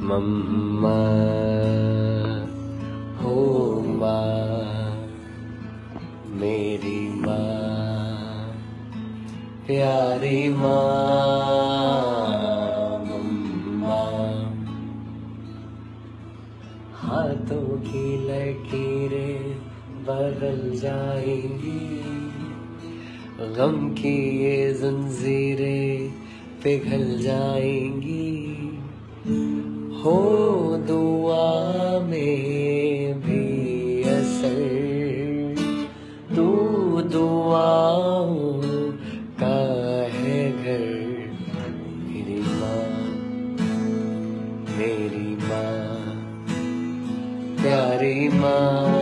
मम्मा, हो माँ, मेरी माँ, प्यारी माँ, मम्मा। हाथों की लकीरें बदल जाएँगी, गम की ये जंजीरें पिघल जाएँगी। हो दुआ में भी असर। तू दुआ का है घर, मेरी माँ मेरी माँ, प्यारी माँ।